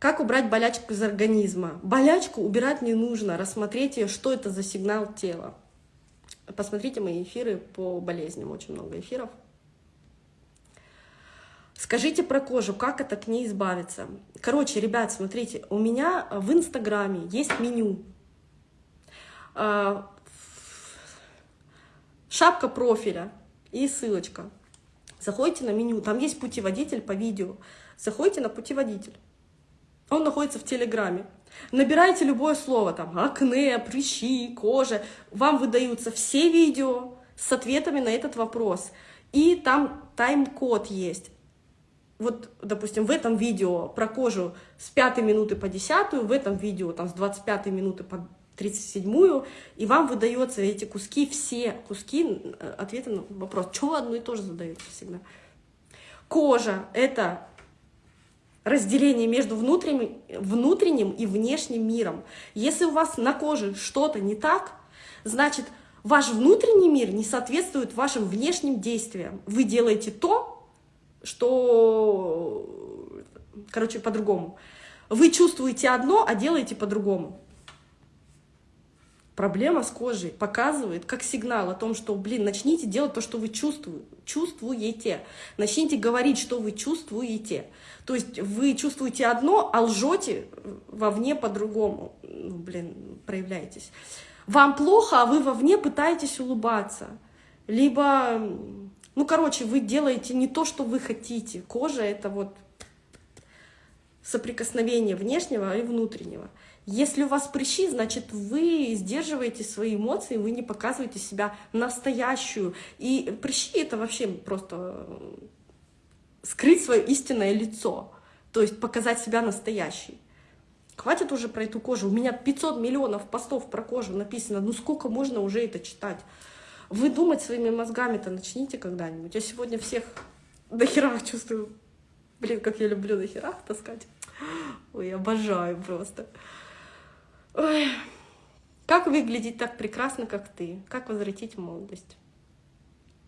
Как убрать болячку из организма? Болячку убирать не нужно, рассмотрите, что это за сигнал тела. Посмотрите мои эфиры по болезням, очень много эфиров. Скажите про кожу, как это к ней избавиться. Короче, ребят, смотрите, у меня в Инстаграме есть меню. А, шапка профиля и ссылочка. Заходите на меню, там есть путеводитель по видео. Заходите на путеводитель. Он находится в Телеграме. Набирайте любое слово, там, акне, прыщи, кожа. Вам выдаются все видео с ответами на этот вопрос. И там тайм-код есть вот, допустим, в этом видео про кожу с 5 минуты по 10, в этом видео там с 25 минуты по 37, и вам выдаются эти куски, все куски э, ответа на вопрос. Чего одно и то же задается всегда? Кожа — это разделение между внутренним, внутренним и внешним миром. Если у вас на коже что-то не так, значит, ваш внутренний мир не соответствует вашим внешним действиям. Вы делаете то, что, короче, по-другому. Вы чувствуете одно, а делаете по-другому. Проблема с кожей показывает как сигнал о том, что, блин, начните делать то, что вы чувствуете. Начните говорить, что вы чувствуете. То есть вы чувствуете одно, а лжете вовне по-другому. Ну, блин, проявляетесь. Вам плохо, а вы вовне пытаетесь улыбаться. Либо ну, короче, вы делаете не то, что вы хотите. Кожа — это вот соприкосновение внешнего и внутреннего. Если у вас прыщи, значит, вы сдерживаете свои эмоции, вы не показываете себя настоящую. И прыщи — это вообще просто скрыть свое истинное лицо, то есть показать себя настоящей. Хватит уже про эту кожу. У меня 500 миллионов постов про кожу написано. Ну сколько можно уже это читать? Вы думать своими мозгами-то начните когда-нибудь. Я сегодня всех до хера чувствую. Блин, как я люблю до хера таскать. Ой, обожаю просто. Ой. Как выглядеть так прекрасно, как ты? Как возвратить молодость?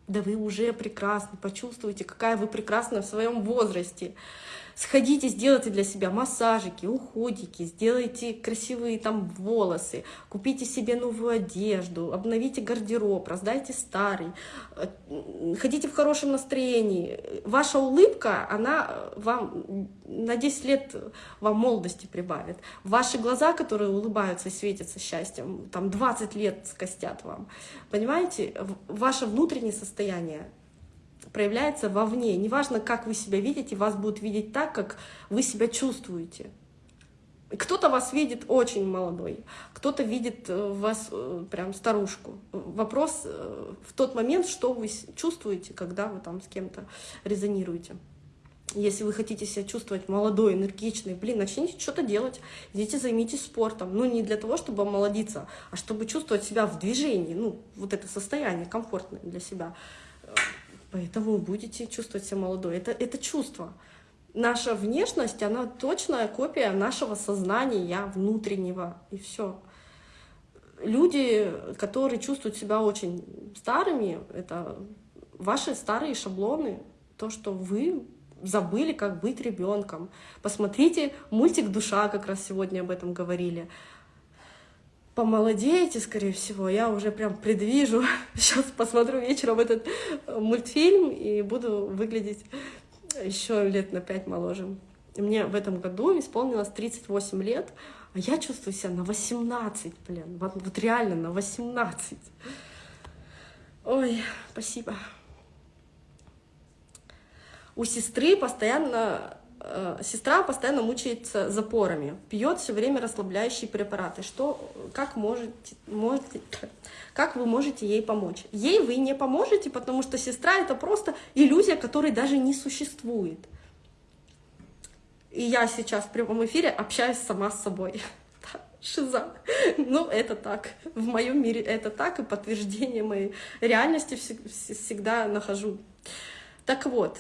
Да вы уже прекрасны, почувствуйте, какая вы прекрасна в своем возрасте. Сходите, сделайте для себя массажики, уходики, сделайте красивые там волосы, купите себе новую одежду, обновите гардероб, раздайте старый, э, ходите в хорошем настроении. Ваша улыбка, она вам на 10 лет вам молодости прибавит. Ваши глаза, которые улыбаются и светятся счастьем, там 20 лет скостят вам. Понимаете, ваше внутреннее состояние проявляется вовне. Неважно, как вы себя видите, вас будут видеть так, как вы себя чувствуете. Кто-то вас видит очень молодой, кто-то видит э, вас э, прям старушку. Вопрос э, в тот момент, что вы чувствуете, когда вы там с кем-то резонируете. Если вы хотите себя чувствовать молодой, энергичной, блин, начните что-то делать, идите займитесь спортом. Ну, не для того, чтобы омолодиться, а чтобы чувствовать себя в движении, ну, вот это состояние комфортное для себя. Поэтому будете чувствовать себя молодой. Это, это чувство. Наша внешность, она точная копия нашего сознания внутреннего, и все. Люди, которые чувствуют себя очень старыми, это ваши старые шаблоны, то, что вы забыли, как быть ребенком. Посмотрите мультик «Душа», как раз сегодня об этом говорили помолодеете, скорее всего. Я уже прям предвижу. Сейчас посмотрю вечером этот э, мультфильм и буду выглядеть еще лет на пять моложе. Мне в этом году исполнилось 38 лет, а я чувствую себя на 18, блин. Вот, вот реально на 18. Ой, спасибо. У сестры постоянно сестра постоянно мучается запорами, пьет все время расслабляющие препараты. Что, как, можете, можете, как вы можете ей помочь? Ей вы не поможете, потому что сестра — это просто иллюзия, которой даже не существует. И я сейчас в прямом эфире общаюсь сама с собой. Шиза. Ну, это так. В моем мире это так, и подтверждение моей реальности всегда нахожу. Так вот,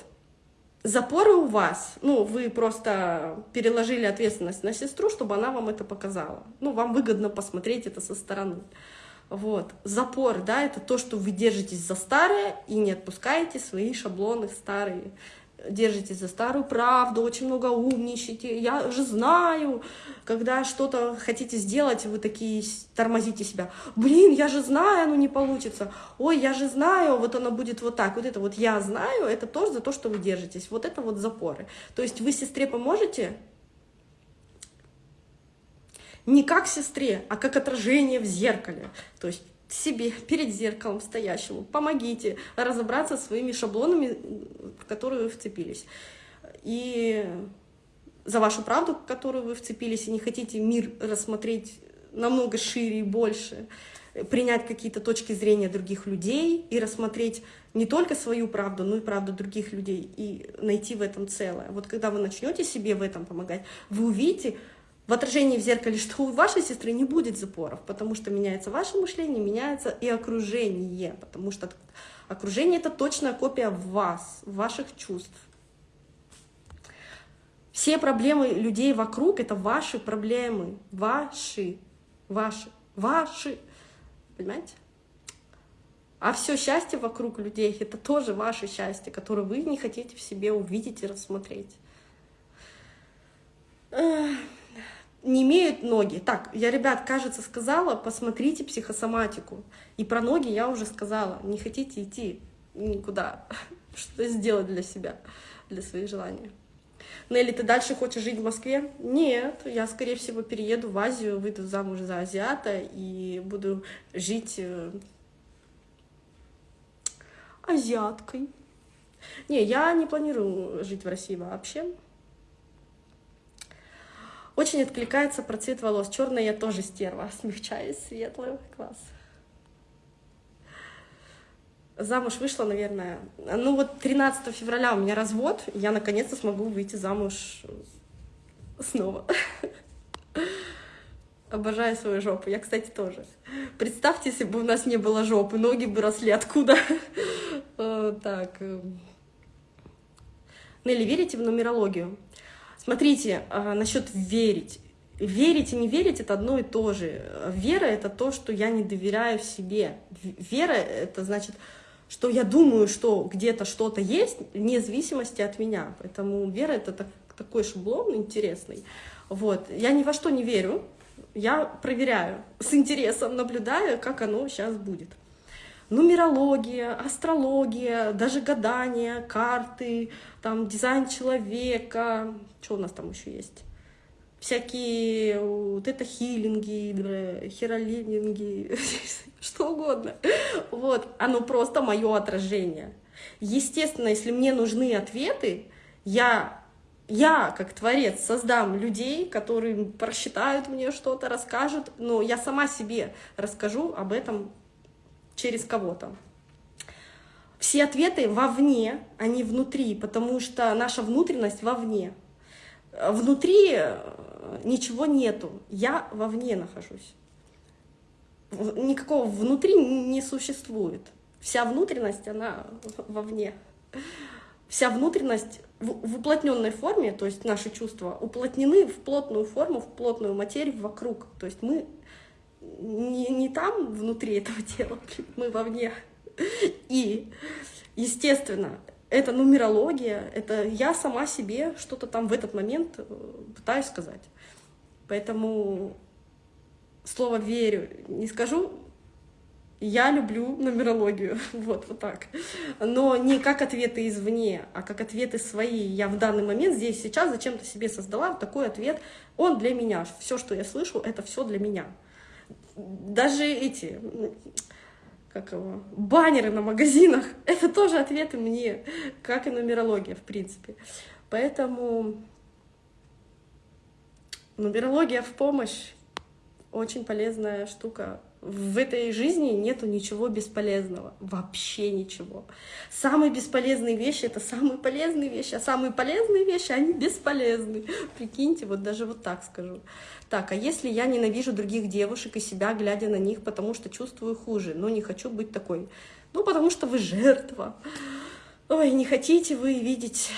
Запоры у вас, ну, вы просто переложили ответственность на сестру, чтобы она вам это показала. Ну, вам выгодно посмотреть это со стороны. Вот. Запор, да, это то, что вы держитесь за старое и не отпускаете свои шаблоны старые. Держитесь за старую правду, очень много умничаете, я же знаю, когда что-то хотите сделать, вы такие тормозите себя, блин, я же знаю, оно не получится, ой, я же знаю, вот оно будет вот так, вот это вот я знаю, это тоже за то, что вы держитесь, вот это вот запоры. То есть вы сестре поможете, не как сестре, а как отражение в зеркале. То есть себе перед зеркалом стоящему. Помогите разобраться своими шаблонами, в которые вы вцепились. И за вашу правду, в которую вы вцепились, и не хотите мир рассмотреть намного шире и больше, принять какие-то точки зрения других людей и рассмотреть не только свою правду, но и правду других людей, и найти в этом целое. Вот когда вы начнете себе в этом помогать, вы увидите, в отражении в зеркале, что у вашей сестры не будет запоров, потому что меняется ваше мышление, меняется и окружение, потому что окружение — это точная копия вас, ваших чувств. Все проблемы людей вокруг — это ваши проблемы, ваши, ваши, ваши, понимаете? А все счастье вокруг людей — это тоже ваше счастье, которое вы не хотите в себе увидеть и рассмотреть не имеют ноги. Так, я, ребят, кажется, сказала, посмотрите психосоматику. И про ноги я уже сказала. Не хотите идти никуда, что сделать для себя, для своих желаний. Нелли, ты дальше хочешь жить в Москве? Нет, я, скорее всего, перееду в Азию, выйду замуж за азиата и буду жить э, азиаткой. Не, я не планирую жить в России вообще. Очень откликается про цвет волос. Черная я тоже стерва. Смягчаюсь, светлый. Класс. Замуж вышла, наверное. Ну вот 13 февраля у меня развод. Я наконец-то смогу выйти замуж снова. Обожаю свою жопу. Я, кстати, тоже. Представьте, если бы у нас не было жопы, ноги бы росли откуда. Так. Нелли, верите в нумерологию? Смотрите, а, насчет верить. Верить и не верить — это одно и то же. Вера — это то, что я не доверяю себе. Вера — это значит, что я думаю, что где-то что-то есть, вне зависимости от меня. Поэтому вера — это так, такой шаблон интересный. Вот. Я ни во что не верю, я проверяю, с интересом наблюдаю, как оно сейчас будет нумерология, астрология, даже гадания, карты, там дизайн человека, что у нас там еще есть? Всякие вот это хилинги, херолининги, что угодно. Вот, оно просто мое отражение. Естественно, если мне нужны ответы, я я, как творец, создам людей, которые просчитают мне что-то, расскажут, но я сама себе расскажу об этом через кого-то. Все ответы вовне, не внутри, потому что наша внутренность вовне. Внутри э, ничего нету, я вовне нахожусь. Никакого внутри не существует. Вся внутренность, она вовне. Вся внутренность в уплотненной форме, то есть наши чувства, уплотнены в плотную форму, в плотную материю вокруг. То есть мы не, не там внутри этого тела, мы вовне. И, естественно, это нумерология, это я сама себе что-то там в этот момент э, пытаюсь сказать. Поэтому слово «верю» не скажу, я люблю нумерологию, вот, вот так. Но не как ответы извне, а как ответы свои. Я в данный момент здесь, сейчас зачем-то себе создала такой ответ, он для меня. Все, что я слышу, это все для меня даже эти, как его, баннеры на магазинах, это тоже ответы мне, как и нумерология, в принципе. Поэтому нумерология в помощь очень полезная штука в этой жизни нету ничего бесполезного, вообще ничего. Самые бесполезные вещи — это самые полезные вещи, а самые полезные вещи, они бесполезны. Прикиньте, вот даже вот так скажу. Так, а если я ненавижу других девушек и себя, глядя на них, потому что чувствую хуже, но не хочу быть такой? Ну, потому что вы жертва. Ой, не хотите вы видеть,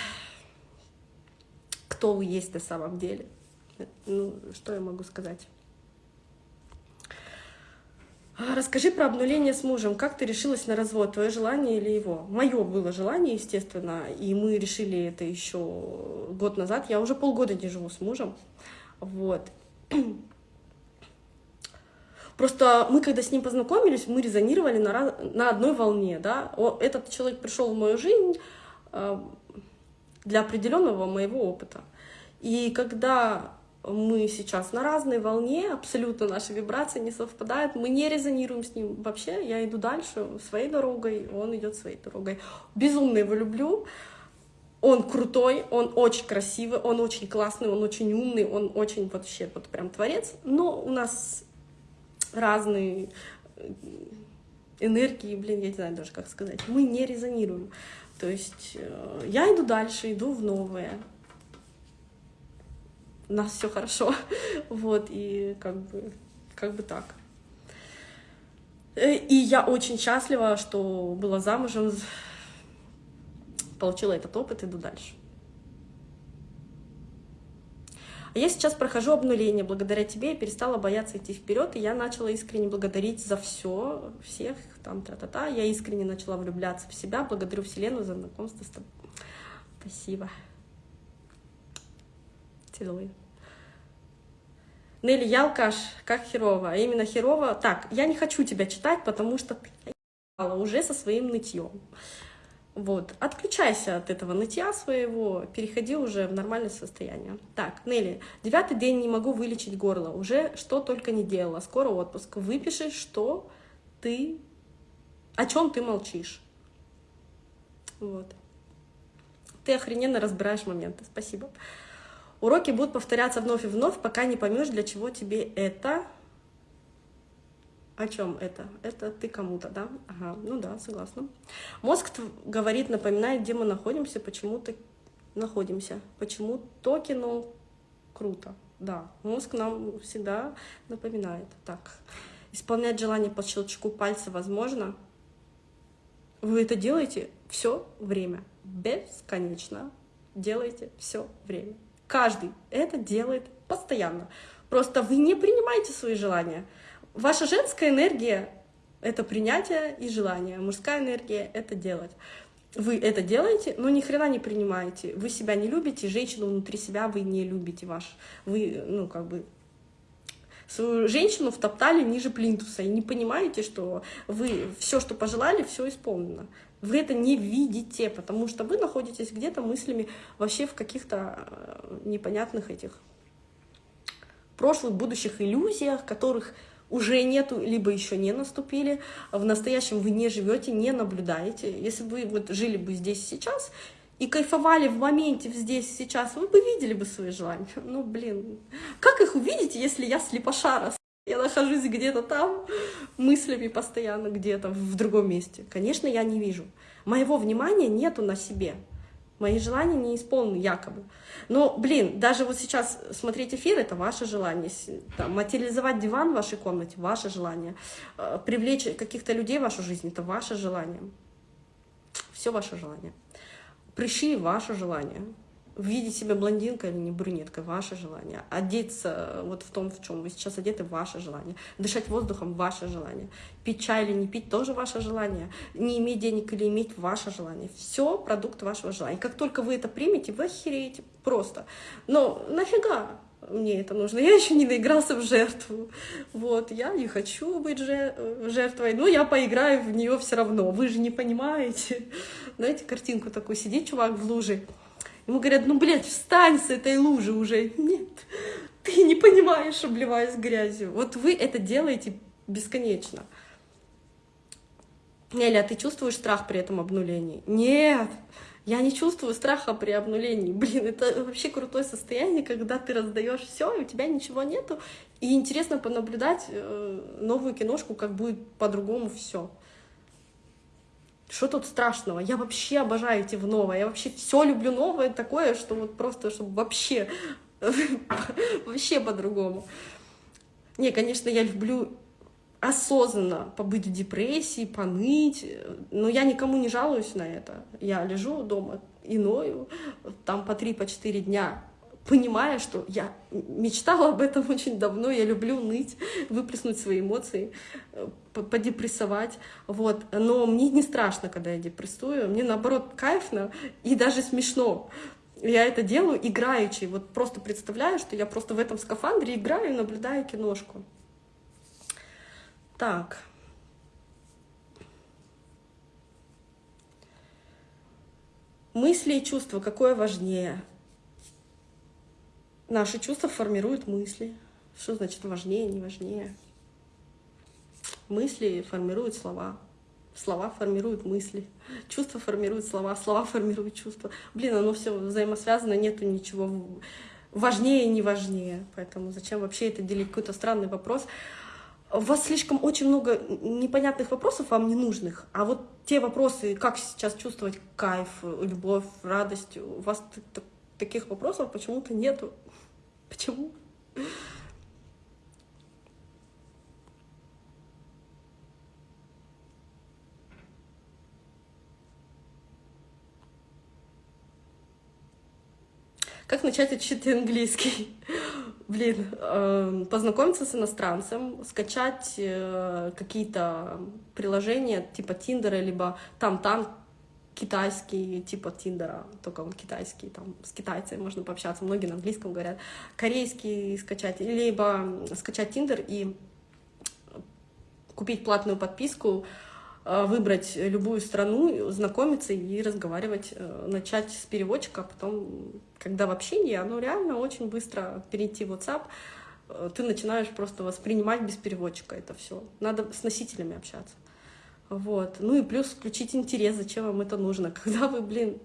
кто вы есть на самом деле. Ну, что я могу сказать? А, расскажи про обнуление с мужем. Как ты решилась на развод? Твое желание или его? Мое было желание, естественно, и мы решили это еще год назад. Я уже полгода не живу с мужем. Вот. Просто мы, когда с ним познакомились, мы резонировали на, на одной волне. Да? Этот человек пришел в мою жизнь э, для определенного моего опыта. И когда мы сейчас на разной волне, абсолютно наши вибрации не совпадают, мы не резонируем с ним вообще, я иду дальше своей дорогой, он идет своей дорогой. Безумно его люблю, он крутой, он очень красивый, он очень классный, он очень умный, он очень вообще вот прям творец, но у нас разные энергии, блин, я не знаю даже как сказать, мы не резонируем. То есть э, я иду дальше, иду в новое, у нас все хорошо, вот, и как бы, как бы так. Э, и я очень счастлива, что была замужем, получила этот опыт, иду дальше. А я сейчас прохожу обнуление. Благодаря тебе я перестала бояться идти вперед, и я начала искренне благодарить за все, всех, там, та-та-та. Я искренне начала влюбляться в себя. Благодарю Вселенную за знакомство с тобой. Спасибо. Целую. Нелли, я алкаш, как херово. А именно херово. Так, я не хочу тебя читать, потому что ты уже со своим нытьем. Вот, отключайся от этого нытья своего, переходи уже в нормальное состояние. Так, Нелли, девятый день не могу вылечить горло, уже что только не делала, скоро отпуск. Выпиши, что ты, о чем ты молчишь. Вот. Ты охрененно разбираешь моменты, спасибо. Уроки будут повторяться вновь и вновь, пока не поймешь, для чего тебе это. О чем это? Это ты кому-то, да? Ага, ну да, согласна. Мозг говорит, напоминает, где мы находимся, почему-то находимся. Почему то кино круто. Да, мозг нам всегда напоминает. Так, исполнять желание по щелчку пальца возможно? Вы это делаете все время, бесконечно. Делаете все время. Каждый это делает постоянно. Просто вы не принимаете свои желания. Ваша женская энергия — это принятие и желание. Мужская энергия — это делать. Вы это делаете, но ни хрена не принимаете. Вы себя не любите, женщину внутри себя вы не любите ваш. Вы, ну, как бы, свою женщину втоптали ниже плинтуса и не понимаете, что вы все, что пожелали, все исполнено. Вы это не видите, потому что вы находитесь где-то мыслями вообще в каких-то э, непонятных этих прошлых, будущих иллюзиях, которых уже нету, либо еще не наступили. В настоящем вы не живете, не наблюдаете. Если бы вот жили бы здесь сейчас и кайфовали в моменте здесь сейчас, вы бы видели бы свои желания. Ну, блин, как их увидеть, если я слепошара? Я нахожусь где-то там, мыслями постоянно где-то в другом месте. Конечно, я не вижу. Моего внимания нету на себе. Мои желания не исполнены якобы. Но, блин, даже вот сейчас смотреть эфир — это ваше желание. Там, материализовать диван в вашей комнате — ваше желание. Э, привлечь каких-то людей в вашу жизнь — это ваше желание. Все ваше желание. Прыщи — ваше желание видеть себя блондинкой или не брюнеткой, ваше желание. Одеться вот в том, в чем вы сейчас одеты, ваше желание. Дышать воздухом, ваше желание. Пить чай или не пить, тоже ваше желание. Не иметь денег или иметь, ваше желание. Все продукт вашего желания. Как только вы это примете, вы охереете просто. Но нафига? мне это нужно. Я еще не наигрался в жертву. Вот, я не хочу быть жертвой, но я поиграю в нее все равно. Вы же не понимаете. Знаете, картинку такую, сидит чувак в луже, Ему говорят, ну, блядь, встань с этой лужи уже. Нет, ты не понимаешь, обливаясь грязью. Вот вы это делаете бесконечно. Неля, а ты чувствуешь страх при этом обнулении? Нет, я не чувствую страха при обнулении. Блин, это вообще крутое состояние, когда ты раздаешь все, и у тебя ничего нету. И интересно понаблюдать э, новую киношку, как будет по-другому все. Что тут страшного? Я вообще обожаю идти в новое. Я вообще все люблю новое такое, что вот просто, чтобы вообще, вообще по-другому. Не, конечно, я люблю осознанно побыть в депрессии, поныть, но я никому не жалуюсь на это. Я лежу дома и ною, там по три, по четыре дня понимая, что я мечтала об этом очень давно, я люблю ныть, выплеснуть свои эмоции, э, подепрессовать, вот. Но мне не страшно, когда я депрессую, мне наоборот кайфно и даже смешно. Я это делаю играючи, вот просто представляю, что я просто в этом скафандре играю и наблюдаю киношку. Так. Мысли и чувства, какое важнее? Наши чувства формируют мысли. Что значит важнее, не важнее? Мысли формируют слова. Слова формируют мысли. Чувства формируют слова. Слова формируют чувства. Блин, оно все взаимосвязано, нету ничего важнее и не важнее. Поэтому зачем вообще это делить? Какой-то странный вопрос. У вас слишком очень много непонятных вопросов, вам не нужных. А вот те вопросы, как сейчас чувствовать кайф, любовь, радость, у вас таких вопросов почему-то нету. Почему? Как начать учить английский? Блин, э, познакомиться с иностранцем, скачать э, какие-то приложения типа Тиндера, либо там-там, китайский, типа Тиндера, только он китайский, там с китайцами можно пообщаться, многие на английском говорят, корейский скачать, либо скачать Тиндер и купить платную подписку, э, выбрать любую страну, знакомиться и разговаривать, э, начать с переводчика, а потом, когда в общении, оно реально очень быстро перейти в WhatsApp, э, ты начинаешь просто воспринимать без переводчика это все. Надо с носителями общаться. Вот. Ну и плюс включить интерес, зачем вам это нужно. Когда вы, блин,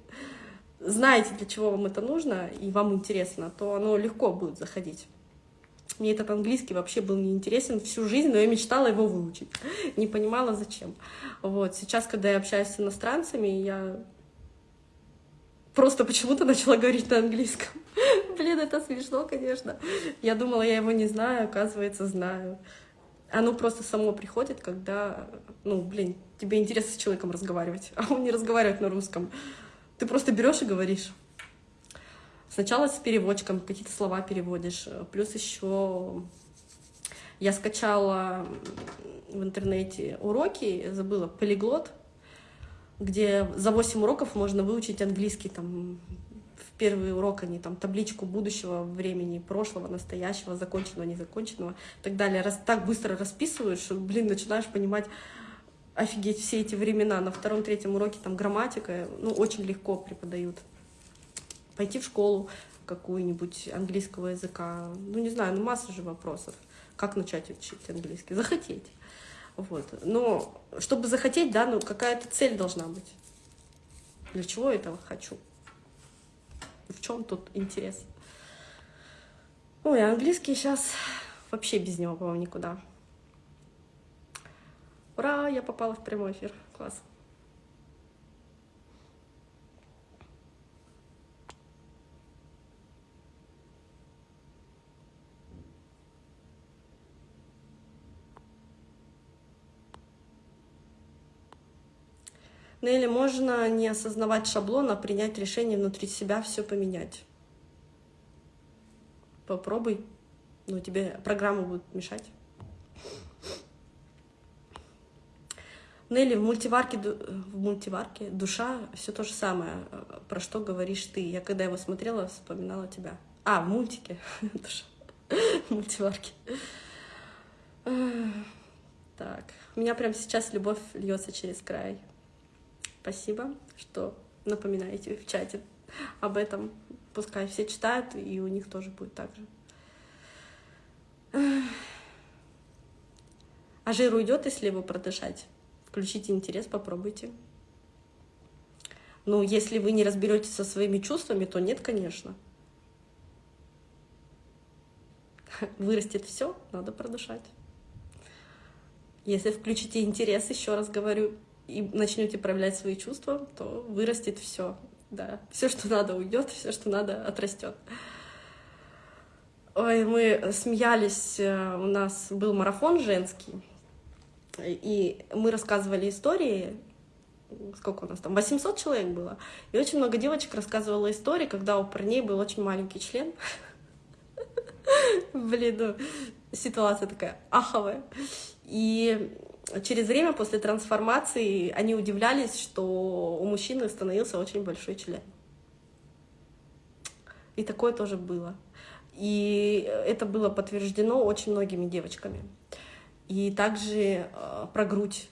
знаете, для чего вам это нужно, и вам интересно, то оно легко будет заходить. Мне этот английский вообще был неинтересен всю жизнь, но я мечтала его выучить. Не понимала, зачем. Вот. Сейчас, когда я общаюсь с иностранцами, я просто почему-то начала говорить на английском. Блин, это смешно, конечно. Я думала, я его не знаю, оказывается, знаю. Оно просто само приходит, когда, ну, блин, тебе интересно с человеком разговаривать, а он не разговаривает на русском. Ты просто берешь и говоришь. Сначала с переводчиком какие-то слова переводишь. Плюс еще я скачала в интернете уроки, забыла, полиглот, где за 8 уроков можно выучить английский там первый урок они там табличку будущего времени, прошлого, настоящего, законченного, незаконченного и так далее. Раз так быстро расписывают, что, блин, начинаешь понимать, офигеть, все эти времена. На втором-третьем уроке там грамматика, ну, очень легко преподают. Пойти в школу какую-нибудь английского языка, ну, не знаю, ну, масса же вопросов. Как начать учить английский? Захотеть. Вот. Но чтобы захотеть, да, ну, какая-то цель должна быть. Для чего я этого хочу? В чем тут интерес? Ой, английский сейчас вообще без него, по-моему, никуда. Ура, я попала в прямой эфир. Класс. Ну или можно не осознавать шаблон, а принять решение внутри себя все поменять. Попробуй. Ну, тебе программа будет мешать. Нелли, в мультиварке, в мультиварке душа все то же самое. Про что говоришь ты? Я когда его смотрела, вспоминала тебя. А, в мультике. Душа. В мультиварке. Так. У меня прямо сейчас любовь льется через край. Спасибо, что напоминаете в чате об этом. Пускай все читают, и у них тоже будет так же. А жир уйдет, если его продышать? Включите интерес, попробуйте. Ну, если вы не разберетесь со своими чувствами, то нет, конечно. Вырастет все, надо продышать. Если включите интерес, еще раз говорю, и начнете проявлять свои чувства, то вырастет все. Да, все, что надо, уйдет, все, что надо, отрастет. Ой, мы смеялись, э, у нас был марафон женский, и мы рассказывали истории, сколько у нас там, 800 человек было. И очень много девочек рассказывала истории, когда у парней был очень маленький член. Блин, ну, ситуация такая аховая. И через время после трансформации они удивлялись, что у мужчины становился очень большой член. И такое тоже было. И это было подтверждено очень многими девочками. И также э, про грудь.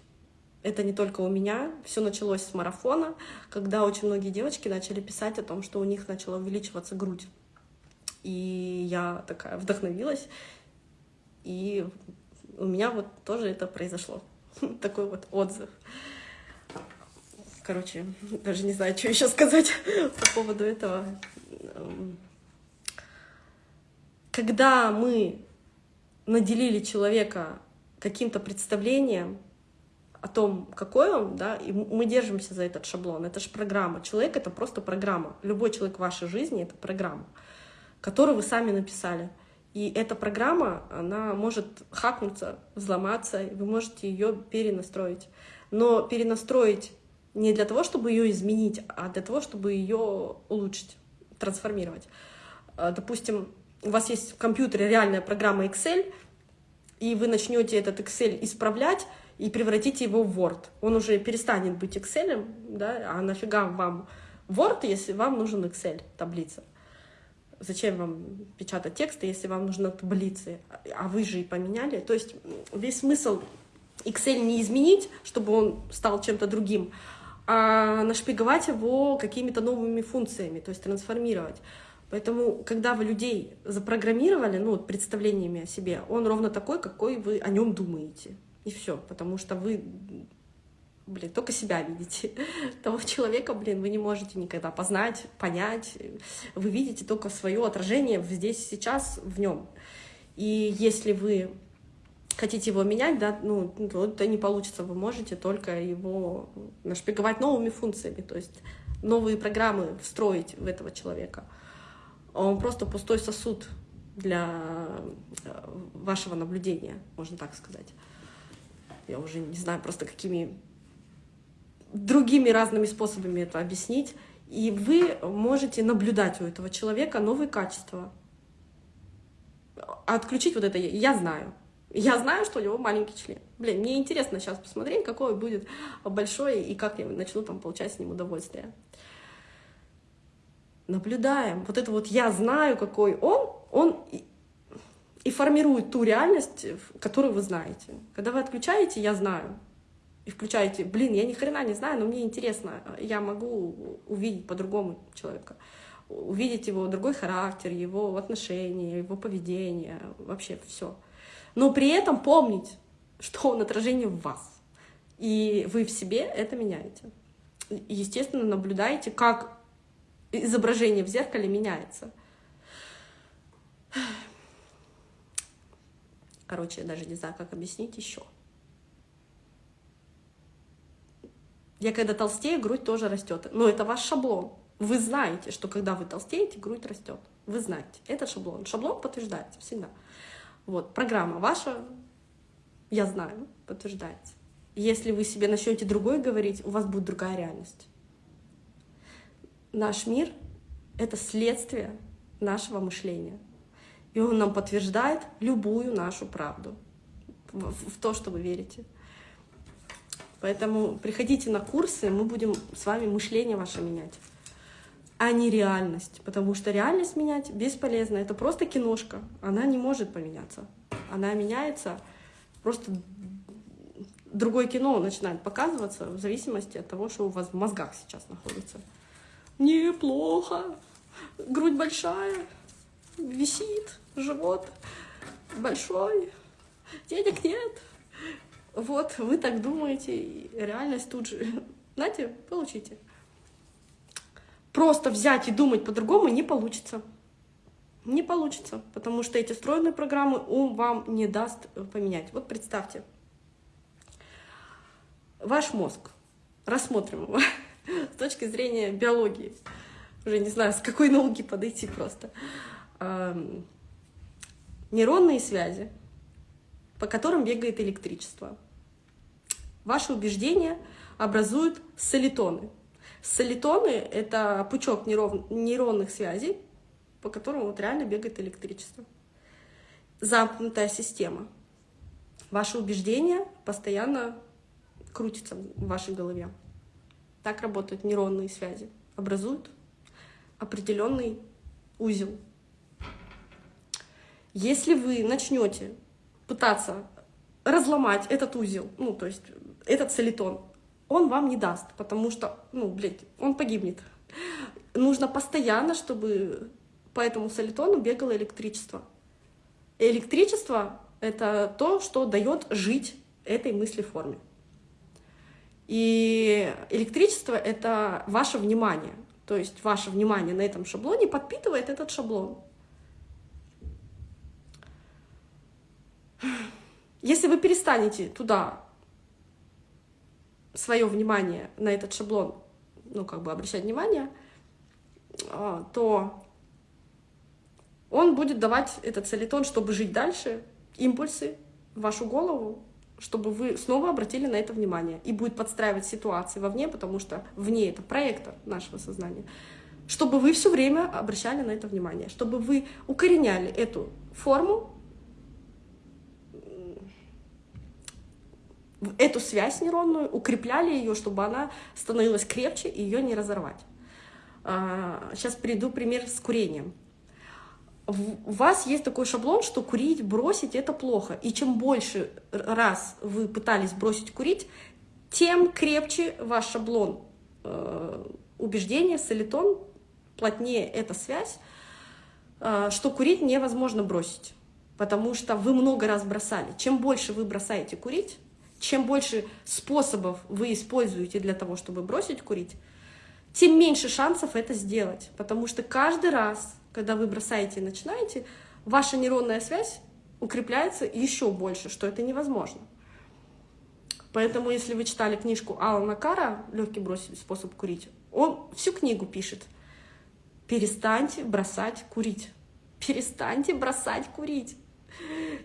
Это не только у меня. Все началось с марафона, когда очень многие девочки начали писать о том, что у них начала увеличиваться грудь. И я такая вдохновилась. И у меня вот тоже это произошло. Такой вот отзыв. Короче, даже не знаю, что еще сказать по поводу этого. Когда мы наделили человека каким-то представлением о том, какой он, да, и мы держимся за этот шаблон. Это же программа. Человек — это просто программа. Любой человек в вашей жизни — это программа, которую вы сами написали. И эта программа, она может хакнуться, взломаться, вы можете ее перенастроить. Но перенастроить не для того, чтобы ее изменить, а для того, чтобы ее улучшить, трансформировать. А, допустим, у вас есть в компьютере реальная программа Excel, и вы начнете этот Excel исправлять и превратите его в Word. Он уже перестанет быть Excel, да, а нафига вам Word, если вам нужен Excel, таблица. Зачем вам печатать тексты, если вам нужны таблицы, а вы же и поменяли. То есть весь смысл Excel не изменить, чтобы он стал чем-то другим, а нашпиговать его какими-то новыми функциями, то есть трансформировать. Поэтому, когда вы людей запрограммировали, ну, вот представлениями о себе, он ровно такой, какой вы о нем думаете. И все, потому что вы, блин, только себя видите. Того человека, блин, вы не можете никогда познать, понять. Вы видите только свое отражение здесь, сейчас, в нем. И если вы хотите его менять, да, ну, это не получится, вы можете только его нашпиговать новыми функциями, то есть новые программы встроить в этого человека он просто пустой сосуд для э, вашего наблюдения, можно так сказать. Я уже не знаю просто какими другими разными способами это объяснить. И вы можете наблюдать у этого человека новые качества. Отключить вот это «я знаю». Я знаю, что у него маленький член. Блин, мне интересно сейчас посмотреть, какой будет большой и как я начну там получать с ним удовольствие наблюдаем. Вот это вот я знаю, какой он, он и формирует ту реальность, которую вы знаете. Когда вы отключаете «я знаю», и включаете, блин, я ни хрена не знаю, но мне интересно, я могу увидеть по-другому человека, увидеть его другой характер, его отношения, его поведение, вообще все. Но при этом помнить, что он отражение в вас, и вы в себе это меняете. Естественно, наблюдаете, как изображение в зеркале меняется. Короче, я даже не знаю, как объяснить еще. Я когда толстею, грудь тоже растет. Но это ваш шаблон. Вы знаете, что когда вы толстеете, грудь растет. Вы знаете. Это шаблон. Шаблон подтверждается всегда. Вот, программа ваша, я знаю, подтверждается. Если вы себе начнете другой говорить, у вас будет другая реальность наш мир — это следствие нашего мышления. И он нам подтверждает любую нашу правду в, в то, что вы верите. Поэтому приходите на курсы, мы будем с вами мышление ваше менять, а не реальность. Потому что реальность менять бесполезно. Это просто киношка. Она не может поменяться. Она меняется, просто другое кино начинает показываться в зависимости от того, что у вас в мозгах сейчас находится неплохо, грудь большая, висит, живот большой, денег нет. Вот, вы так думаете, и реальность тут же. Знаете, получите. Просто взять и думать по-другому не получится. Не получится, потому что эти встроенные программы ум вам не даст поменять. Вот представьте, ваш мозг, рассмотрим его. с точки зрения биологии. Уже не знаю, с какой науки подойти просто. Нейронные связи, по которым бегает электричество. Ваши убеждения образуют солитоны. Солитоны — это пучок нейронных связей, по которому вот реально бегает электричество. Замкнутая система. Ваши убеждения постоянно крутятся в вашей голове. Так работают нейронные связи. Образуют определенный узел. Если вы начнете пытаться разломать этот узел, ну, то есть этот солитон, он вам не даст, потому что, ну, блядь, он погибнет. Нужно постоянно, чтобы по этому солитону бегало электричество. Электричество — это то, что дает жить этой мысли форме. И электричество — это ваше внимание. То есть ваше внимание на этом шаблоне подпитывает этот шаблон. Если вы перестанете туда свое внимание на этот шаблон, ну, как бы обращать внимание, а, то он будет давать этот солитон, чтобы жить дальше, импульсы в вашу голову, чтобы вы снова обратили на это внимание. И будет подстраивать ситуации вовне, потому что вне это проектор нашего сознания. Чтобы вы все время обращали на это внимание, чтобы вы укореняли эту форму эту связь нейронную, укрепляли ее, чтобы она становилась крепче и ее не разорвать. Сейчас а, приведу пример с курением. У вас есть такой шаблон, что курить, бросить — это плохо. И чем больше раз вы пытались бросить курить, тем крепче ваш шаблон э, убеждения, солитон, плотнее эта связь, э, что курить невозможно бросить. Потому что вы много раз бросали. Чем больше вы бросаете курить, чем больше способов вы используете для того, чтобы бросить курить, тем меньше шансов это сделать. Потому что каждый раз, когда вы бросаете и начинаете, ваша нейронная связь укрепляется еще больше, что это невозможно. Поэтому, если вы читали книжку Алана Кара «Легкий бросить способ курить», он всю книгу пишет «Перестаньте бросать курить». Перестаньте бросать курить.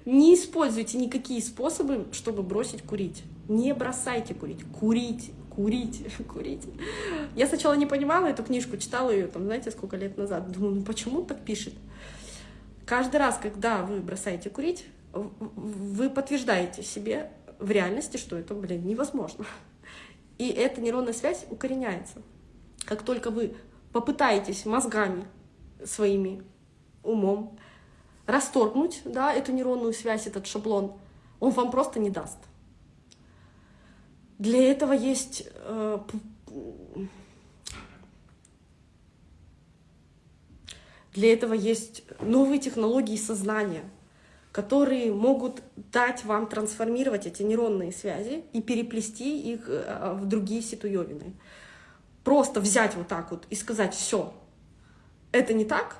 Не используйте никакие способы, чтобы бросить курить. Не бросайте курить. Курить, курить, курить. Я сначала не понимала эту книжку, читала ее, там, знаете, сколько лет назад. Думаю, ну почему так пишет? Каждый раз, когда вы бросаете курить, вы подтверждаете себе в реальности, что это, блин, невозможно. И эта нейронная связь укореняется. Как только вы попытаетесь мозгами своими, умом, расторгнуть да, эту нейронную связь, этот шаблон, он вам просто не даст. Для этого есть э, для этого есть новые технологии сознания, которые могут дать вам трансформировать эти нейронные связи и переплести их э, в другие ситуевины. Просто взять вот так вот и сказать, все, это не так,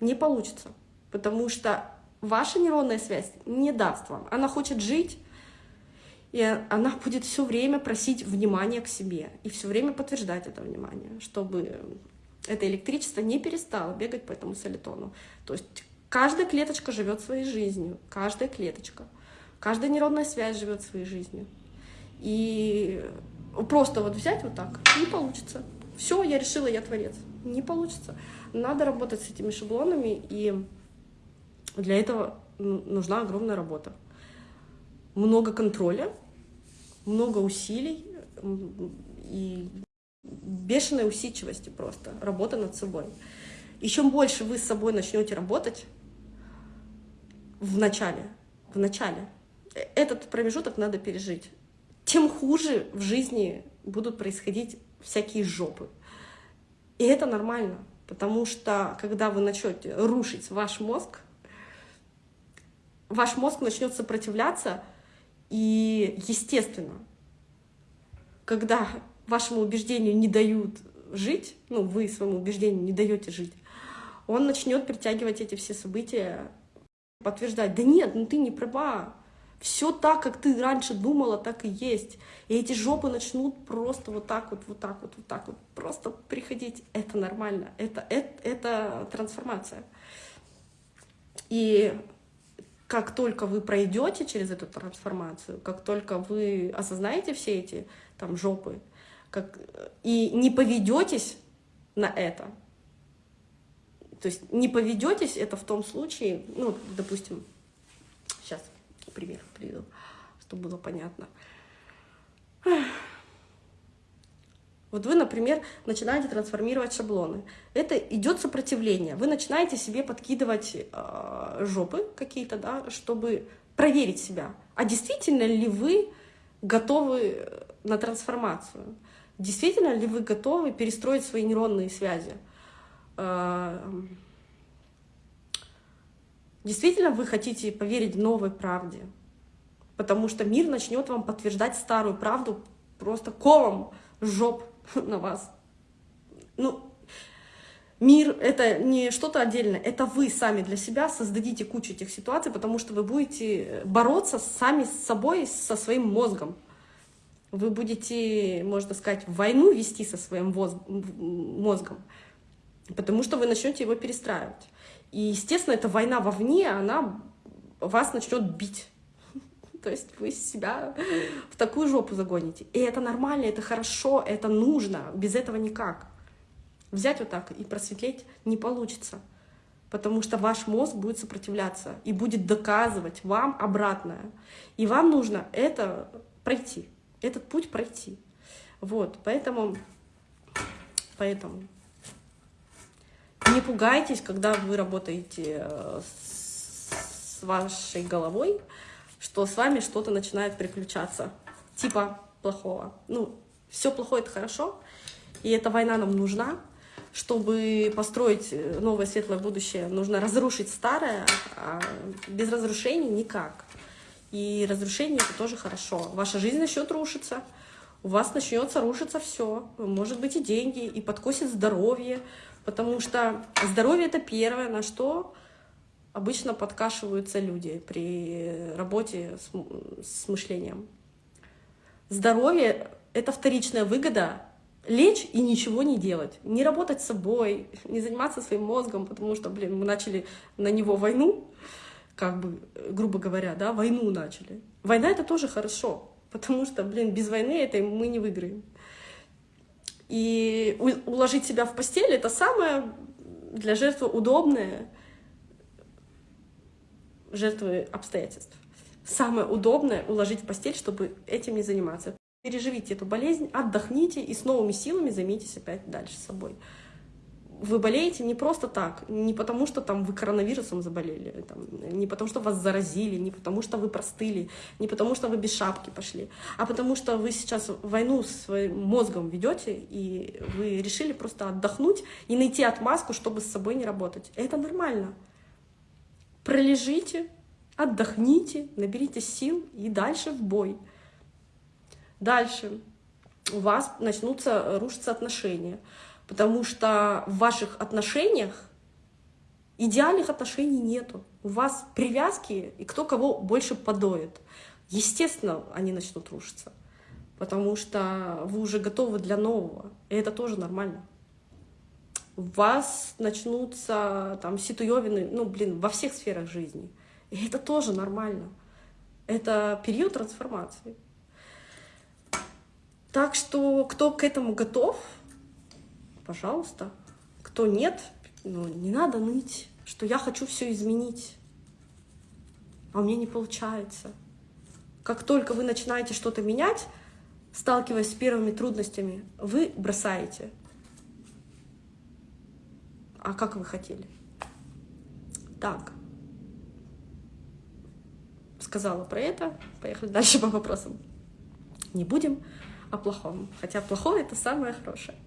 не получится, потому что ваша нейронная связь не даст вам. Она хочет жить, и она будет все время просить внимания к себе и все время подтверждать это внимание, чтобы это электричество не перестало бегать по этому солитону. То есть каждая клеточка живет своей жизнью, каждая клеточка, каждая нейронная связь живет своей жизнью. И просто вот взять вот так не получится. Все, я решила, я творец. Не получится. Надо работать с этими шаблонами, и для этого нужна огромная работа. Много контроля, много усилий и бешеной усидчивости просто, работа над собой. И чем больше вы с собой начнете работать в начале, в начале, э, этот промежуток надо пережить, тем хуже в жизни будут происходить всякие жопы. И это нормально. Потому что, когда вы начнете рушить ваш мозг, ваш мозг начнет сопротивляться, и естественно, когда вашему убеждению не дают жить, ну, вы своему убеждению не даете жить, он начнет притягивать эти все события, подтверждать, да нет, ну ты не права, все так, как ты раньше думала, так и есть. И эти жопы начнут просто вот так вот, вот так вот, вот так вот, просто приходить. Это нормально, это, это, это трансформация. И как только вы пройдете через эту трансформацию, как только вы осознаете все эти там жопы, как, и не поведетесь на это, то есть не поведетесь, это в том случае, ну, допустим, сейчас пример приведу, чтобы было понятно. Вот вы, например, начинаете трансформировать шаблоны. Это идет сопротивление. Вы начинаете себе подкидывать э, жопы какие-то, да, чтобы проверить себя. А действительно ли вы готовы на трансформацию? Действительно ли вы готовы перестроить свои нейронные связи? Э, действительно вы хотите поверить новой правде? Потому что мир начнет вам подтверждать старую правду просто колом жоп на вас. Ну, мир — это не что-то отдельное, это вы сами для себя создадите кучу этих ситуаций, потому что вы будете бороться сами с собой, со своим мозгом. Вы будете, можно сказать, войну вести со своим мозгом, потому что вы начнете его перестраивать. И, естественно, эта война вовне, она вас начнет бить. То есть вы себя в такую жопу загоните. И это нормально, это хорошо, это нужно. Без этого никак. Взять вот так и просветлеть не получится. Потому что ваш мозг будет сопротивляться и будет доказывать вам обратное. И вам нужно это пройти, этот путь пройти. Вот, поэтому, поэтому не пугайтесь, когда вы работаете э, с вашей головой, что с вами что-то начинает приключаться, типа плохого. Ну, все плохое — это хорошо, и эта война нам нужна. Чтобы построить новое светлое будущее, нужно разрушить старое, а без разрушений никак. И разрушение — это тоже хорошо. Ваша жизнь начнет рушиться, у вас начнется рушиться все, может быть и деньги, и подкосит здоровье, потому что здоровье — это первое, на что обычно подкашиваются люди при работе с, с мышлением. Здоровье — это вторичная выгода лечь и ничего не делать, не работать с собой, не заниматься своим мозгом, потому что, блин, мы начали на него войну, как бы, грубо говоря, да, войну начали. Война — это тоже хорошо, потому что, блин, без войны это мы не выиграем. И уложить себя в постель — это самое для жертвы удобное, жертвы обстоятельств. Самое удобное — уложить в постель, чтобы этим не заниматься. Переживите эту болезнь, отдохните и с новыми силами займитесь опять дальше собой. Вы болеете не просто так, не потому что там вы коронавирусом заболели, там, не потому что вас заразили, не потому что вы простыли, не потому что вы без шапки пошли, а потому что вы сейчас войну с своим мозгом ведете, и вы решили просто отдохнуть и найти отмазку, чтобы с собой не работать. Это нормально пролежите, отдохните, наберите сил и дальше в бой. Дальше у вас начнутся рушиться отношения, потому что в ваших отношениях идеальных отношений нету. У вас привязки, и кто кого больше подоет. Естественно, они начнут рушиться, потому что вы уже готовы для нового, и это тоже нормально у вас начнутся там ситуевины, ну, блин, во всех сферах жизни. И это тоже нормально. Это период трансформации. Так что кто к этому готов, пожалуйста. Кто нет, ну, не надо ныть, что я хочу все изменить, а у меня не получается. Как только вы начинаете что-то менять, сталкиваясь с первыми трудностями, вы бросаете а как вы хотели? Так. Сказала про это. Поехали дальше по вопросам. Не будем о плохом. Хотя плохое — это самое хорошее.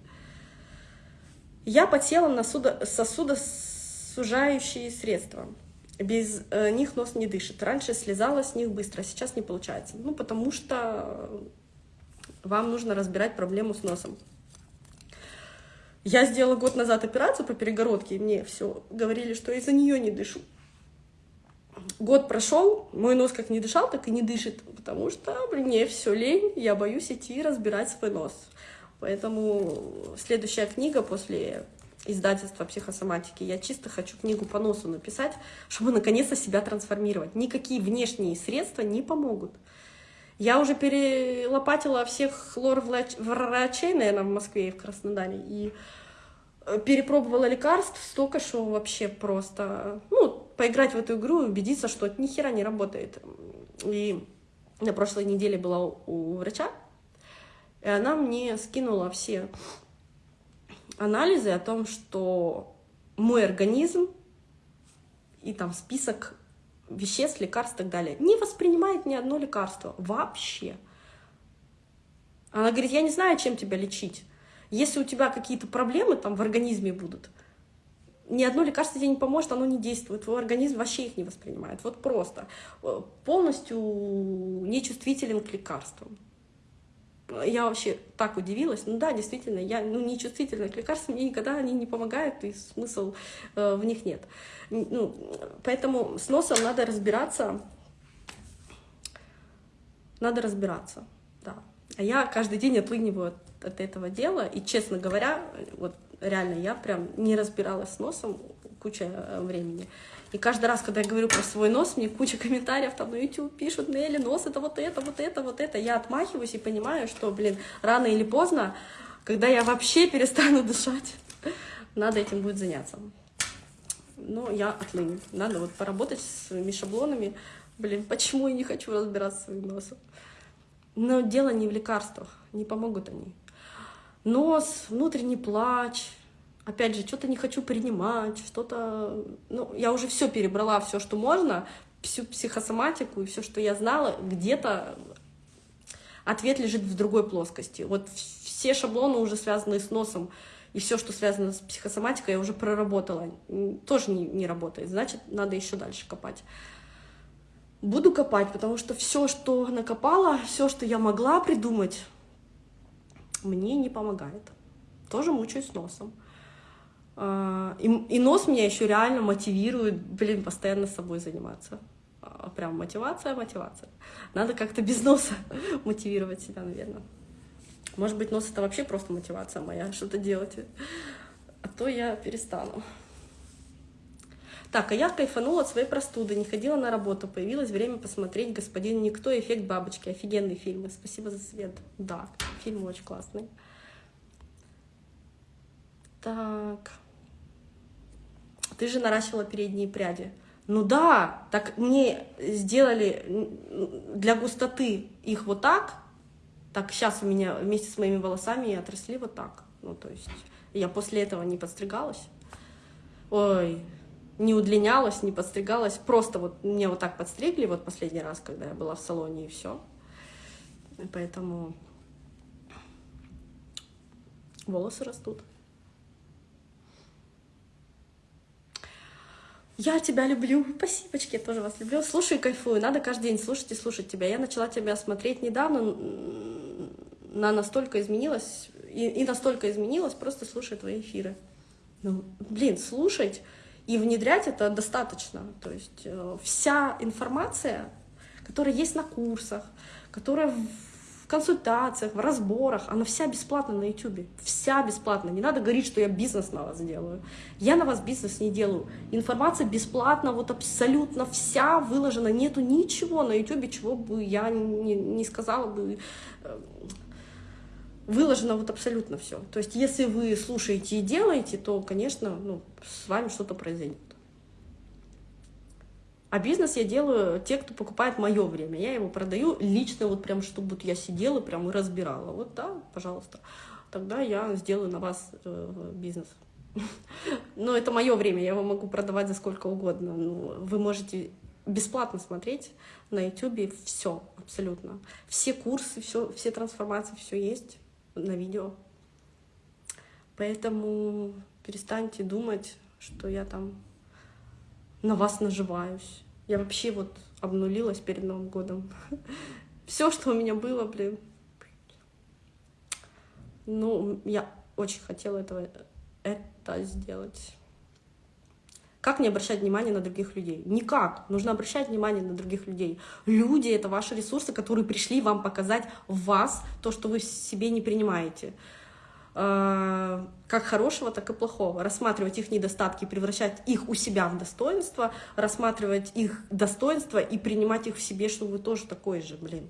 Я подсела на сосудосужающие средства. Без э, них нос не дышит. Раньше слезала с них быстро, а сейчас не получается. Ну, потому что вам нужно разбирать проблему с носом. Я сделала год назад операцию по перегородке, и мне все говорили, что из-за нее не дышу. Год прошел, мой нос как не дышал, так и не дышит, потому что мне все лень, я боюсь идти разбирать свой нос. Поэтому следующая книга после издательства психосоматики. Я чисто хочу книгу по носу написать, чтобы наконец-то себя трансформировать. Никакие внешние средства не помогут. Я уже перелопатила всех лор-врачей, наверное, в Москве и в Краснодаре, и э, перепробовала лекарств столько, что вообще просто, ну, поиграть в эту игру и убедиться, что это ни хера не работает. И на прошлой неделе была у врача, и она мне скинула все анализы о том, что мой организм и там список веществ, лекарств и так далее не воспринимает ни одно лекарство вообще. Она говорит, я не знаю, чем тебя лечить. Если у тебя какие-то проблемы там в организме будут, ни одно лекарство тебе не поможет, оно не действует, твой организм вообще их не воспринимает. Вот просто. Полностью нечувствителен к лекарствам я вообще так удивилась. Ну да, действительно, я ну, не чувствительна к лекарствам, мне никогда они не помогают, и смысл э, в них нет. Ну, поэтому с носом надо разбираться. Надо разбираться, да. А я каждый день отлыниваю от, от этого дела, и, честно говоря, вот реально, я прям не разбиралась с носом куча э, времени. И каждый раз, когда я говорю про свой нос, мне куча комментариев там на YouTube пишут, Нелли, нос это вот это, вот это, вот это. Я отмахиваюсь и понимаю, что, блин, рано или поздно, когда я вообще перестану дышать, надо этим будет заняться. Но я отлыню. Надо вот поработать с своими шаблонами. Блин, почему я не хочу разбираться с своим носом? Но дело не в лекарствах, не помогут они. Нос, внутренний плач, опять же, что-то не хочу принимать, что-то... Ну, я уже все перебрала, все, что можно, всю психосоматику и все, что я знала, где-то ответ лежит в другой плоскости. Вот все шаблоны уже связаны с носом, и все, что связано с психосоматикой, я уже проработала. Тоже не, не работает, значит, надо еще дальше копать. Буду копать, потому что все, что накопала, все, что я могла придумать, мне не помогает. Тоже мучаюсь носом. А, и, и нос меня еще реально мотивирует, блин, постоянно с собой заниматься. А, прям мотивация, мотивация. Надо как-то без носа мотивировать себя, наверное. Может быть, нос это вообще просто мотивация моя, что-то делать. А то я перестану. Так, а я кайфанула от своей простуды, не ходила на работу, появилось время посмотреть «Господин Никто. Эффект бабочки». Офигенный фильм, спасибо за свет. Да, фильм очень классный. Так ты же наращивала передние пряди. Ну да, так мне сделали для густоты их вот так, так сейчас у меня вместе с моими волосами отросли вот так. Ну, то есть я после этого не подстригалась. Ой, не удлинялась, не подстригалась. Просто вот мне вот так подстригли вот последний раз, когда я была в салоне, и все. Поэтому волосы растут. Я тебя люблю. Спасибочки, я тоже вас люблю. Слушаю кайфую. Надо каждый день слушать и слушать тебя. Я начала тебя смотреть недавно. На настолько изменилась. И, и настолько изменилась, просто слушая твои эфиры. Ну, блин, слушать и внедрять это достаточно. То есть э, вся информация, которая есть на курсах, которая консультациях, в разборах. Она вся бесплатна на YouTube. Вся бесплатна. Не надо говорить, что я бизнес на вас делаю. Я на вас бизнес не делаю. Информация бесплатна, вот абсолютно вся выложена. Нету ничего на YouTube, чего бы я не, не сказала бы. Э, выложено вот абсолютно все. То есть, если вы слушаете и делаете, то, конечно, ну, с вами что-то произойдет. А бизнес я делаю те, кто покупает мое время. Я его продаю лично, вот прям, чтобы вот я сидела прям и разбирала. Вот да, пожалуйста. Тогда я сделаю на вас э, бизнес. Но это мое время, я его могу продавать за сколько угодно. Ну, вы можете бесплатно смотреть на YouTube все абсолютно. Все курсы, все, все трансформации, все есть на видео. Поэтому перестаньте думать, что я там на вас наживаюсь. Я вообще вот обнулилась перед Новым годом. Все, что у меня было, блин. Ну, я очень хотела этого, это сделать. Как не обращать внимание на других людей? Никак. Нужно обращать внимание на других людей. Люди — это ваши ресурсы, которые пришли вам показать вас то, что вы себе не принимаете. Э, как хорошего, так и плохого, рассматривать их недостатки, превращать их у себя в достоинство, рассматривать их достоинство и принимать их в себе, что вы тоже такой же, блин.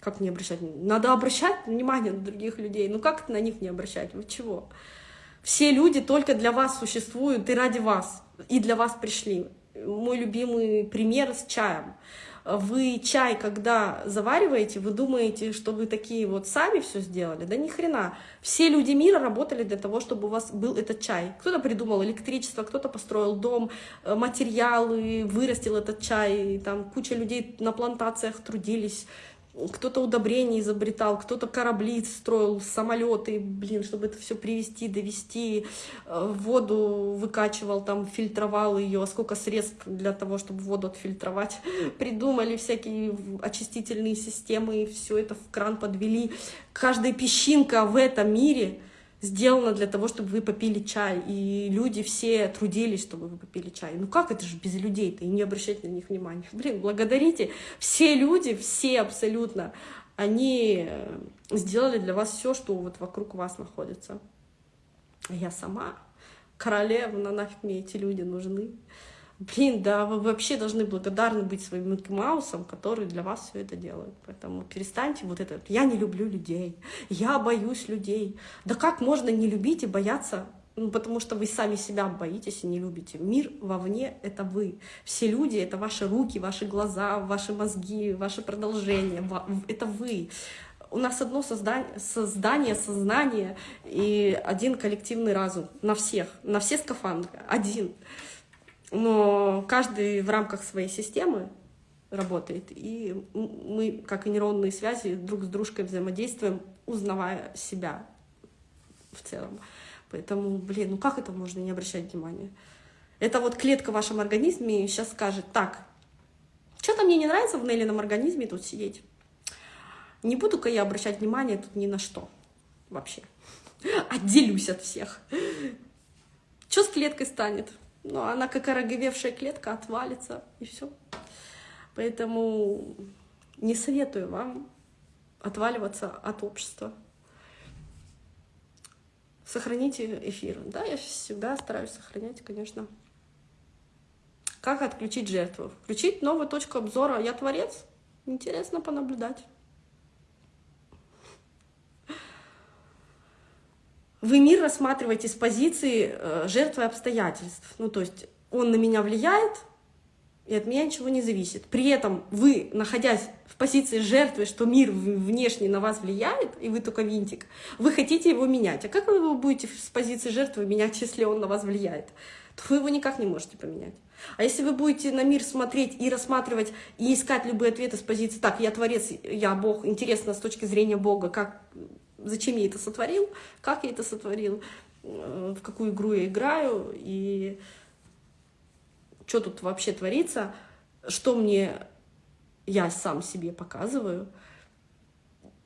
Как не обращать? Надо обращать внимание на других людей. Ну как на них не обращать? Вы чего? Все люди только для вас существуют и ради вас, и для вас пришли. Мой любимый пример с чаем. Вы чай, когда завариваете, вы думаете, что вы такие вот сами все сделали? Да ни хрена. Все люди мира работали для того, чтобы у вас был этот чай. Кто-то придумал электричество, кто-то построил дом, э, материалы, вырастил этот чай, там куча людей на плантациях трудились, кто-то удобрения изобретал, кто-то корабли строил, самолеты, блин, чтобы это все привести, довести, э, воду выкачивал, там фильтровал ее, а сколько средств для того, чтобы воду отфильтровать, придумали всякие очистительные системы, все это в кран подвели. Каждая песчинка в этом мире — сделано для того, чтобы вы попили чай, и люди все трудились, чтобы вы попили чай. Ну как это же без людей-то, и не обращайте на них внимания. Блин, благодарите. Все люди, все абсолютно, они э, сделали для вас все, что вот вокруг вас находится. А я сама королева, нафиг мне эти люди нужны. Блин, да вы вообще должны благодарны быть своим Микки Маусом, который для вас все это делает. Поэтому перестаньте вот это. Я не люблю людей, я боюсь людей. Да как можно не любить и бояться ну, потому что вы сами себя боитесь и не любите. Мир вовне — это вы. Все люди — это ваши руки, ваши глаза, ваши мозги, ваше продолжение. Это вы. У нас одно создание, создание, сознание и один коллективный разум на всех, на все скафандры. Один но каждый в рамках своей системы работает, и мы, как и нейронные связи, друг с дружкой взаимодействуем, узнавая себя в целом. Поэтому, блин, ну как это можно не обращать внимания? Это вот клетка в вашем организме сейчас скажет, так, что-то мне не нравится в Неллином организме тут сидеть. Не буду-ка я обращать внимание тут ни на что вообще. Отделюсь от всех. Что с клеткой станет? Но она как ороговевшая клетка отвалится, и все. Поэтому не советую вам отваливаться от общества. Сохраните эфир. Да, я всегда стараюсь сохранять, конечно. Как отключить жертву? Включить новую точку обзора «Я творец». Интересно понаблюдать. Вы мир рассматриваете с позиции э, жертвы обстоятельств. Ну, то есть он на меня влияет, и от меня ничего не зависит. При этом вы, находясь в позиции жертвы, что мир внешне на вас влияет, и вы только винтик, вы хотите его менять. А как вы будете с позиции жертвы менять, если он на вас влияет? То вы его никак не можете поменять. А если вы будете на мир смотреть и рассматривать, и искать любые ответы с позиции «так, я творец, я Бог, интересно с точки зрения Бога, как зачем я это сотворил, как я это сотворил, э, в какую игру я играю, и что тут вообще творится, что мне я сам себе показываю,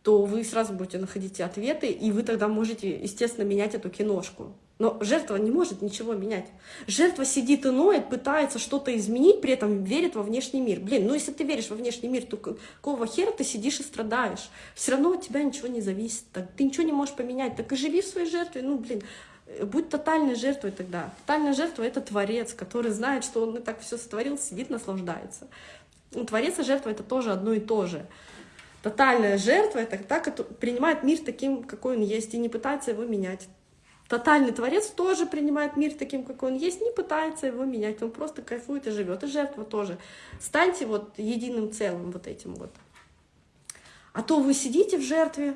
то вы сразу будете находить ответы, и вы тогда можете, естественно, менять эту киношку. Но жертва не может ничего менять. Жертва сидит и ноет, пытается что-то изменить, при этом верит во внешний мир. Блин, ну если ты веришь во внешний мир, то какого хера ты сидишь и страдаешь? Все равно от тебя ничего не зависит. Так, ты ничего не можешь поменять. Так и живи в своей жертве. Ну, блин, э, будь тотальной жертвой тогда. Тотальная жертва — это творец, который знает, что он и так все сотворил, сидит, наслаждается. Ну, творец и жертва — это тоже одно и то же. Тотальная жертва — это та, которая принимает мир таким, какой он есть, и не пытается его менять. Тотальный творец тоже принимает мир таким, какой он есть, не пытается его менять, он просто кайфует и живет. И жертва тоже. Станьте вот единым целым вот этим вот. А то вы сидите в жертве,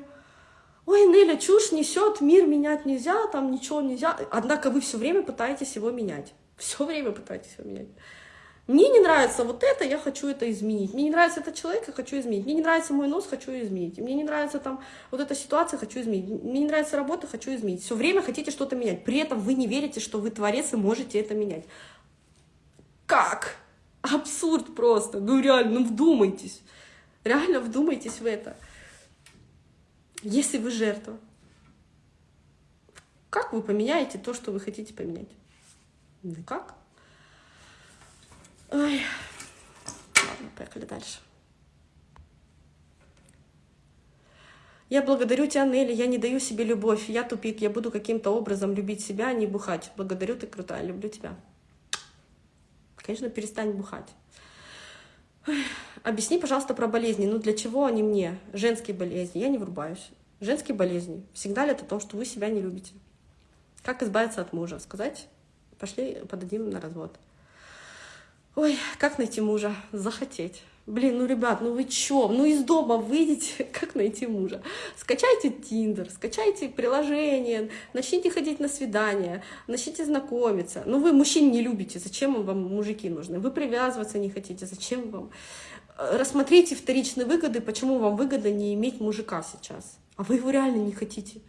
ой, Неля, чушь несет, мир менять нельзя, там ничего нельзя. Однако вы все время пытаетесь его менять. Все время пытаетесь его менять. Мне не нравится вот это, я хочу это изменить. Мне не нравится этот человек, я хочу изменить. Мне не нравится мой нос, хочу изменить. Мне не нравится там вот эта ситуация, хочу изменить. Мне не нравится работа, хочу изменить. Все время хотите что-то менять. При этом вы не верите, что вы творец и можете это менять. Как? Абсурд просто. Ну реально, ну вдумайтесь. Реально вдумайтесь в это. Если вы жертва, как вы поменяете то, что вы хотите поменять? Ну как? Ой. Ладно, поехали дальше. Я благодарю тебя, Нелли, я не даю себе любовь, я тупик, я буду каким-то образом любить себя, а не бухать. Благодарю, ты крутая, люблю тебя. Конечно, перестань бухать. Объясни, пожалуйста, про болезни. Ну, для чего они мне? Женские болезни. Я не врубаюсь. Женские болезни. Ли это то, что вы себя не любите? Как избавиться от мужа? Сказать? Пошли подадим на развод. Ой, как найти мужа? Захотеть. Блин, ну, ребят, ну вы чё? Ну, из дома выйдите, как найти мужа? Скачайте Тиндер, скачайте приложение, начните ходить на свидания, начните знакомиться. Ну, вы мужчин не любите, зачем вам мужики нужны? Вы привязываться не хотите, зачем вам? Рассмотрите вторичные выгоды, почему вам выгодно не иметь мужика сейчас. А вы его реально не хотите.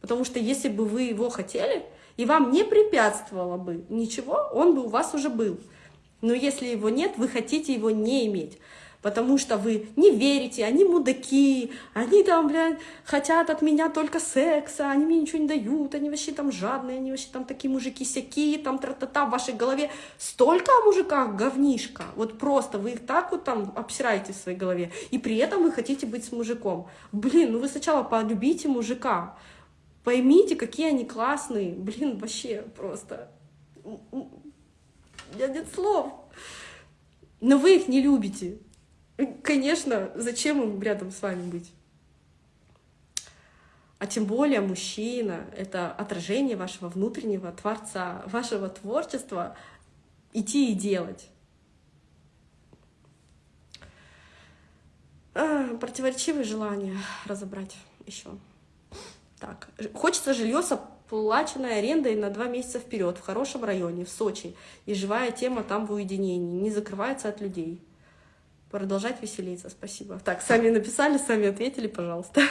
Потому что если бы вы его хотели, и вам не препятствовало бы ничего, он бы у вас уже был. Но если его нет, вы хотите его не иметь. Потому что вы не верите, они мудаки, они там, блядь, хотят от меня только секса, они мне ничего не дают, они вообще там жадные, они вообще там такие мужики-сяки, там тра-та-та в вашей голове. Столько о мужиках говнишка, вот просто вы их так вот там обсираете в своей голове, и при этом вы хотите быть с мужиком. Блин, ну вы сначала полюбите мужика, поймите, какие они классные, блин, вообще просто меня нет слов. Но вы их не любите. Конечно, зачем им рядом с вами быть? А тем более мужчина — это отражение вашего внутреннего творца, вашего творчества идти и делать. А, противоречивые желания разобрать еще. Так, хочется жилье с оплаченной арендой на два месяца вперед в хорошем районе, в Сочи, и живая тема там в уединении, не закрывается от людей. Продолжать веселиться, спасибо. Так, сами написали, сами ответили, пожалуйста.